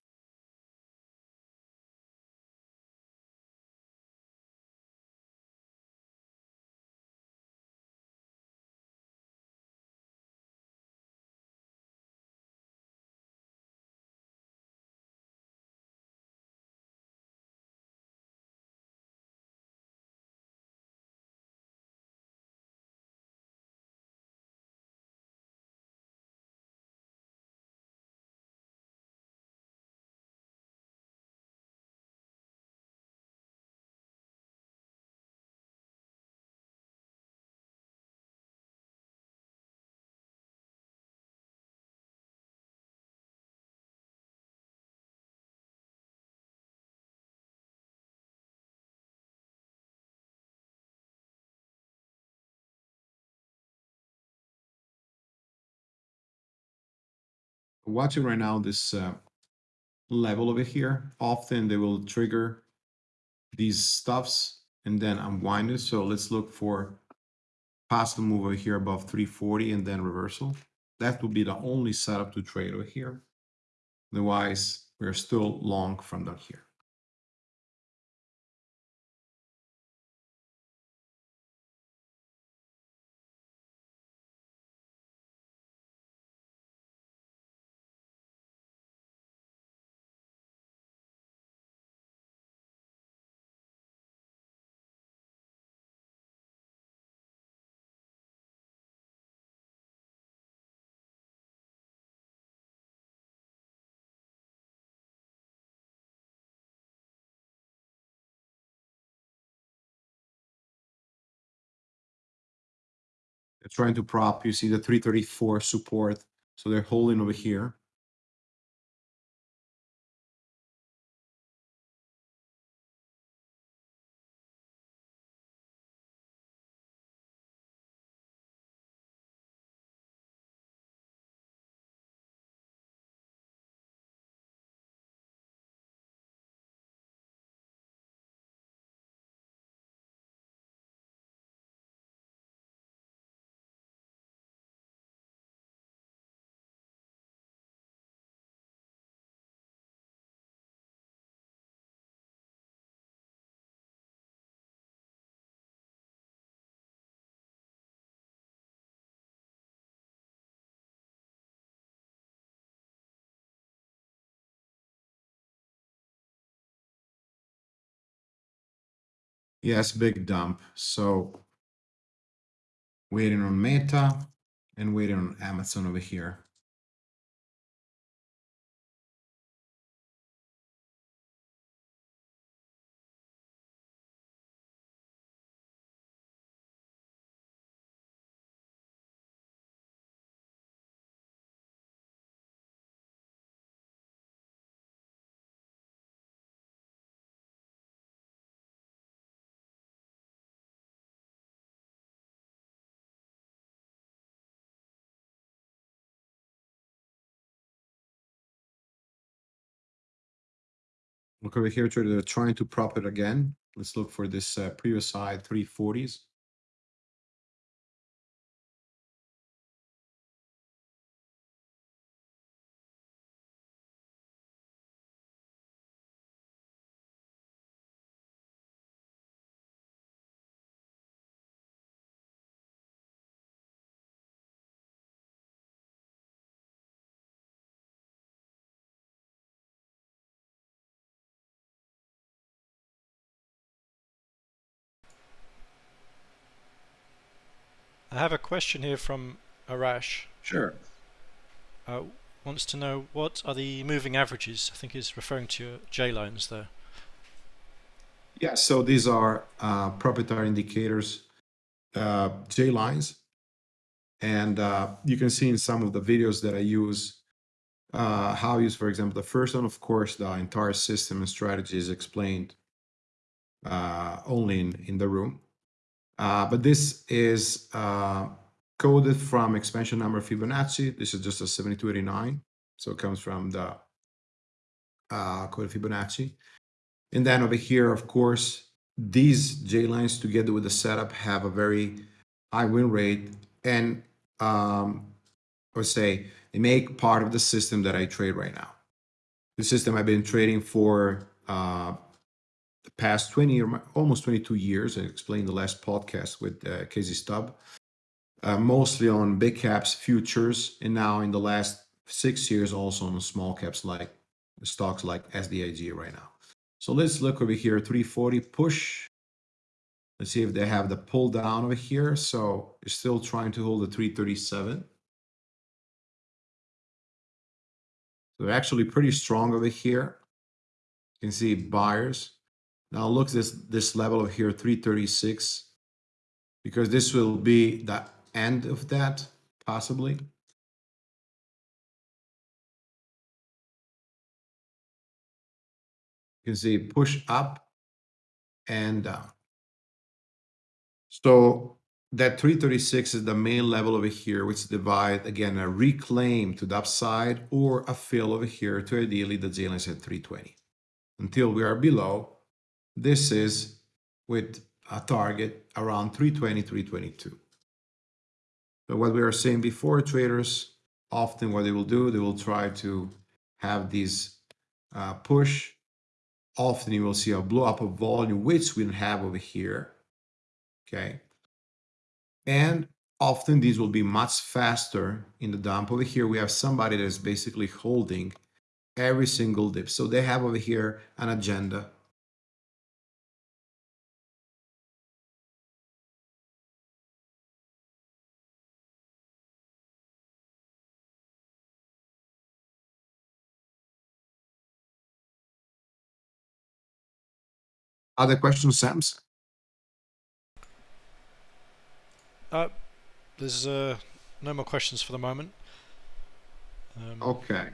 S2: watching right now this uh, level over here. Often they will trigger these stuffs and then unwind it. So let's look for possible move over here above 340 and then reversal. That would be the only setup to trade over here. Otherwise, we're still long from down here. Trying to prop. You see the 334 support. So they're holding over here. Yes, big dump. So waiting on Meta and waiting on Amazon over here. Look over here, they're trying to prop it again. Let's look for this uh, previous side, 340s.
S1: Have a question here from Arash.
S2: Sure.
S1: Uh, wants to know what are the moving averages? I think he's referring to your J lines there.
S2: Yeah, so these are uh, proprietary indicators, uh, J lines. And uh, you can see in some of the videos that I use uh, how I use, for example, the first one, of course, the entire system and strategy is explained uh, only in, in the room. Uh, but this is uh, coded from expansion number Fibonacci. This is just a 7289. So it comes from the uh, code Fibonacci. And then over here, of course, these J lines together with the setup have a very high win rate. And um, or say they make part of the system that I trade right now. The system I've been trading for uh, past 20 or almost 22 years. I explained the last podcast with uh, Casey Stubb, uh, mostly on big caps futures, and now in the last six years also on small caps like stocks like SDIG right now. So let's look over here, 340 push. Let's see if they have the pull down over here. So you're still trying to hold the 337. So they're actually pretty strong over here. You can see buyers now look this this level here, 336, because this will be the end of that, possibly. You can see push up and down. So that 336 is the main level over here, which divide again a reclaim to the upside or a fill over here to ideally the J is at 320. Until we are below, this is with a target around 320, 322. So what we were saying before, traders often what they will do, they will try to have these uh, push. Often you will see a blow up of volume, which we don't have over here. Okay. And often these will be much faster in the dump. Over here, we have somebody that is basically holding every single dip. So they have over here an agenda Other questions, Sams?
S1: Uh, there's uh, no more questions for the moment.
S2: Um, okay.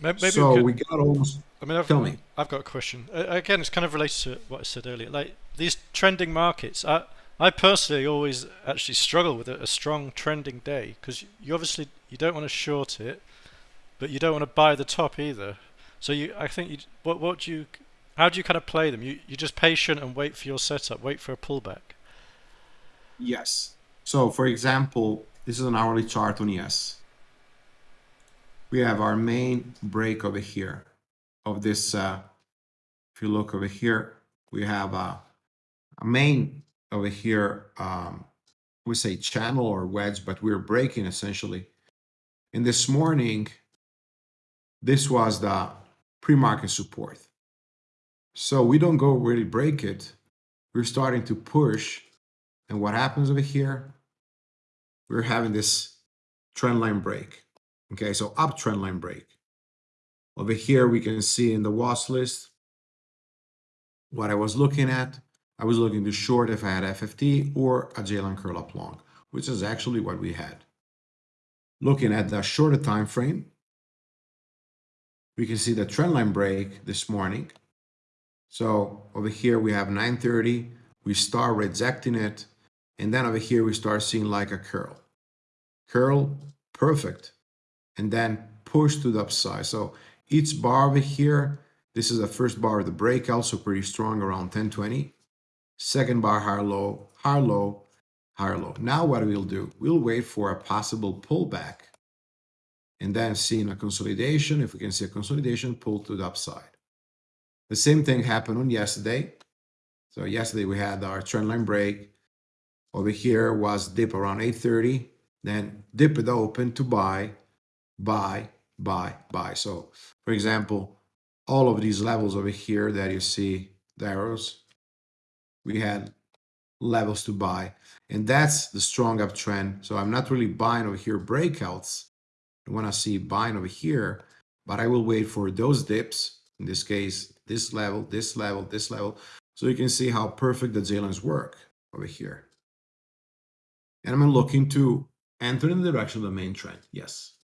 S1: Maybe,
S2: so we, could, we, got almost.
S1: I mean, I've,
S2: tell me.
S1: I've got a question. Uh, again, it's kind of related to what I said earlier. Like these trending markets, I, I personally always actually struggle with a, a strong trending day because you obviously you don't want to short it, but you don't want to buy the top either. So you, I think you, what what do you how do you kind of play them? You you just patient and wait for your setup, wait for a pullback.
S2: Yes. So for example, this is an hourly chart on ES. We have our main break over here of this. Uh, if you look over here, we have a, a main over here. Um, we say channel or wedge, but we're breaking essentially. And this morning, this was the pre-market support. So we don't go really break it. We're starting to push. And what happens over here? We're having this trend line break. Okay, so up trend line break. Over here, we can see in the watch list what I was looking at. I was looking to short if I had FFT or a J-line curl up long, which is actually what we had. Looking at the shorter time frame, we can see the trend line break this morning so over here we have 930, we start rejecting it, and then over here we start seeing like a curl. Curl, perfect. And then push to the upside. So each bar over here, this is the first bar of the breakout, so pretty strong around 1020. Second bar, higher low, higher low, higher low. Now what we'll do, we'll wait for a possible pullback and then seeing a consolidation. If we can see a consolidation, pull to the upside. The same thing happened on yesterday. So yesterday we had our trendline break. Over here was dip around 830, then dip it open to buy, buy, buy, buy. So for example, all of these levels over here that you see the arrows, we had levels to buy. And that's the strong uptrend. So I'm not really buying over here breakouts. I want to see buying over here, but I will wait for those dips. In this case, this level, this level, this level. So you can see how perfect the J-lines work over here. And I'm looking to enter in the direction of the main trend. Yes.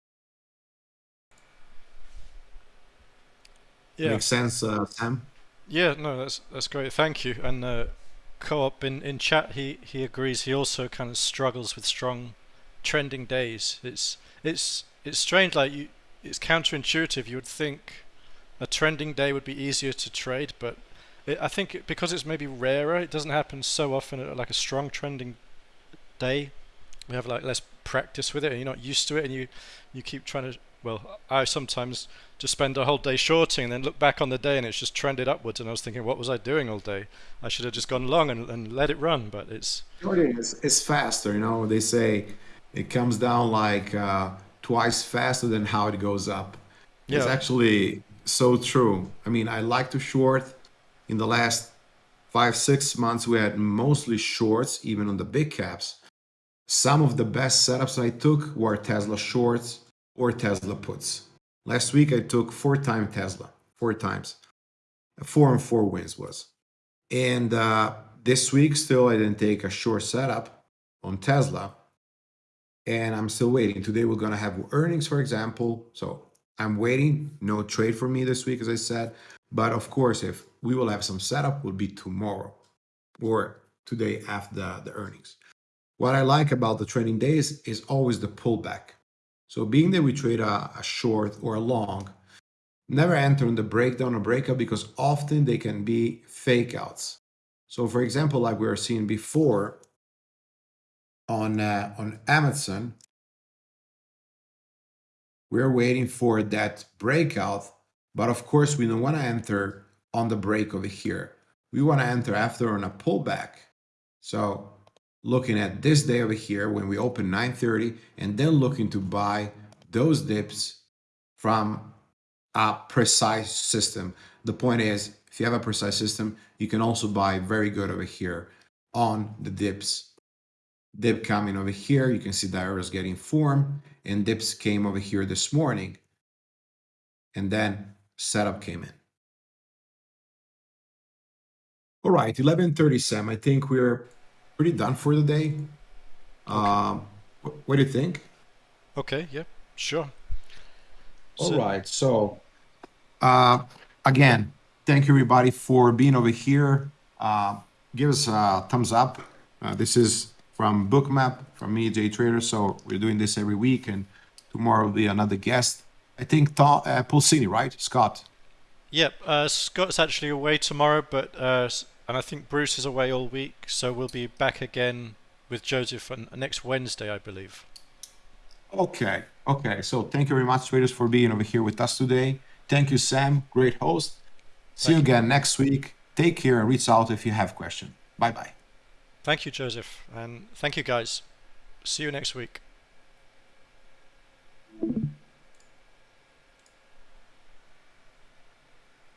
S1: Yeah.
S2: Makes sense, uh, Sam?
S1: Yeah, no, that's that's great. Thank you. And uh, co-op in in chat, he he agrees. He also kind of struggles with strong trending days. It's it's it's strange. Like you, it's counterintuitive. You would think a trending day would be easier to trade, but it, I think because it's maybe rarer, it doesn't happen so often. Like a strong trending day, we have like less practice with it, and you're not used to it, and you you keep trying to. Well, I sometimes just spend a whole day shorting and then look back on the day and it's just trended upwards, and I was thinking, what was I doing all day? I should have just gone long and, and let it run, but it's.
S2: It's, it's faster, you know. They say it comes down like uh, twice faster than how it goes up. Yeah. It's actually so true. I mean, I like to short. In the last five, six months, we had mostly shorts, even on the big caps. Some of the best setups I took were Tesla shorts or Tesla puts. Last week, I took four time Tesla, four times. Four and four wins was. And uh, this week, still, I didn't take a short setup on Tesla. And I'm still waiting. Today, we're going to have earnings, for example. So I'm waiting. No trade for me this week, as I said. But of course, if we will have some setup, will be tomorrow or today after the, the earnings. What I like about the trading days is always the pullback. So being that we trade a, a short or a long, never enter in the breakdown or breakout because often they can be fake outs. So for example, like we were seeing before on, uh, on Amazon, we're waiting for that breakout, but of course we don't want to enter on the break over here. We want to enter after on a pullback. So looking at this day over here when we open 930 and then looking to buy those dips from a precise system. The point is, if you have a precise system, you can also buy very good over here on the dips. Dip coming over here, you can see the arrows getting formed and dips came over here this morning. And then setup came in. All right, 11:30, Sam. I think we're pretty done for the day. Okay. Um, what, do you think?
S1: Okay, yeah, sure.
S2: All so, right, so uh, again, thank you everybody for being over here. Uh, give us a thumbs up. Uh, this is from Bookmap, from me, Jay Trader. So we're doing this every week, and tomorrow will be another guest. I think Tom, uh, Pulsini, right? Scott.
S1: Yep, uh, Scott's actually away tomorrow, but uh, and I think Bruce is away all week, so we'll be back again with Joseph on next Wednesday, I believe.
S2: Okay, okay. So thank you very much, traders, for being over here with us today. Thank you, Sam. Great host. See you again next week. Take care and reach out if you have questions. Bye bye.
S1: Thank you, Joseph, and thank you, guys. See you next week.